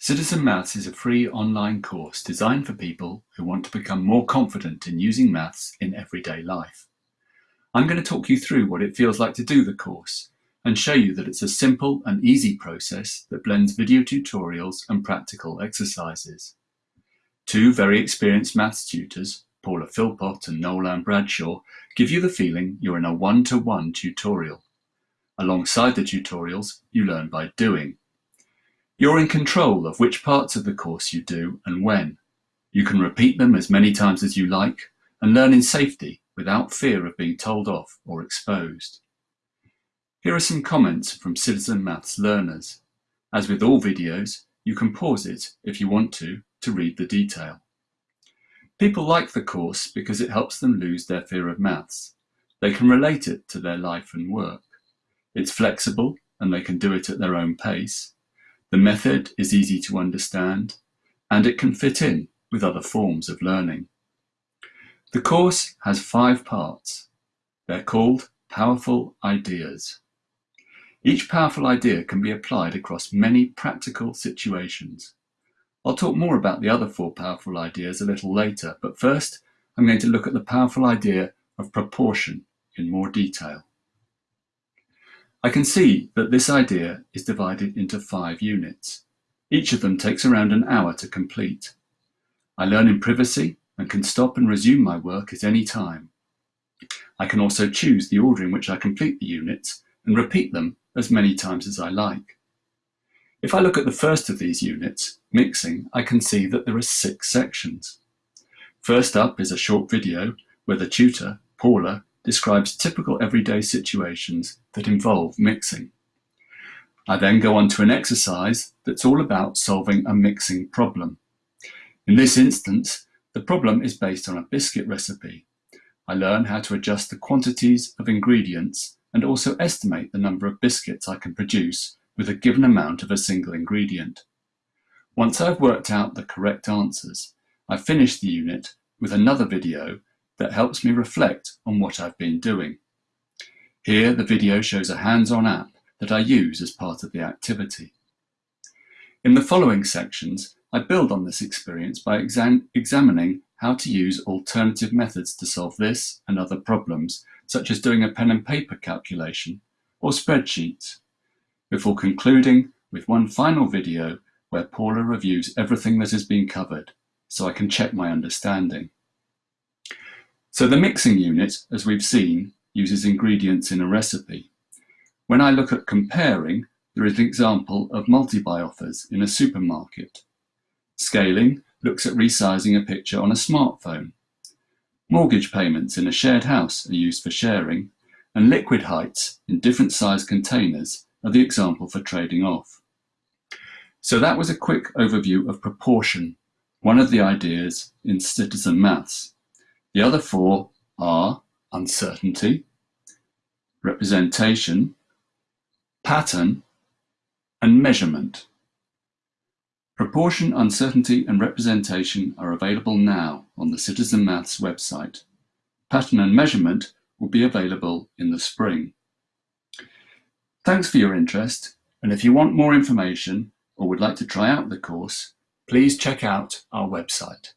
Citizen Maths is a free online course designed for people who want to become more confident in using maths in everyday life. I'm going to talk you through what it feels like to do the course and show you that it's a simple and easy process that blends video tutorials and practical exercises. Two very experienced maths tutors, Paula Philpott and Noel-Ann Bradshaw, give you the feeling you're in a one-to-one -one tutorial. Alongside the tutorials, you learn by doing. You're in control of which parts of the course you do and when. You can repeat them as many times as you like and learn in safety without fear of being told off or exposed. Here are some comments from Citizen Maths learners. As with all videos, you can pause it if you want to, to read the detail. People like the course because it helps them lose their fear of maths. They can relate it to their life and work. It's flexible and they can do it at their own pace. The method is easy to understand and it can fit in with other forms of learning. The course has five parts. They're called Powerful Ideas. Each powerful idea can be applied across many practical situations. I'll talk more about the other four powerful ideas a little later, but first I'm going to look at the powerful idea of proportion in more detail. I can see that this idea is divided into five units. Each of them takes around an hour to complete. I learn in privacy and can stop and resume my work at any time. I can also choose the order in which I complete the units and repeat them as many times as I like. If I look at the first of these units, mixing, I can see that there are six sections. First up is a short video where the tutor, Paula, describes typical everyday situations that involve mixing. I then go on to an exercise that's all about solving a mixing problem. In this instance, the problem is based on a biscuit recipe. I learn how to adjust the quantities of ingredients and also estimate the number of biscuits I can produce with a given amount of a single ingredient. Once I've worked out the correct answers, I finish the unit with another video that helps me reflect on what I've been doing. Here the video shows a hands-on app that I use as part of the activity. In the following sections, I build on this experience by exam examining how to use alternative methods to solve this and other problems, such as doing a pen and paper calculation or spreadsheets, before concluding with one final video where Paula reviews everything that has been covered, so I can check my understanding. So the mixing unit, as we've seen, uses ingredients in a recipe. When I look at comparing, there is an example of multi-buy offers in a supermarket. Scaling looks at resizing a picture on a smartphone. Mortgage payments in a shared house are used for sharing, and liquid heights in different size containers are the example for trading off. So that was a quick overview of proportion, one of the ideas in citizen maths. The other four are uncertainty, representation, pattern, and measurement. Proportion, uncertainty, and representation are available now on the Citizen Maths website. Pattern and measurement will be available in the spring. Thanks for your interest, and if you want more information or would like to try out the course, please check out our website.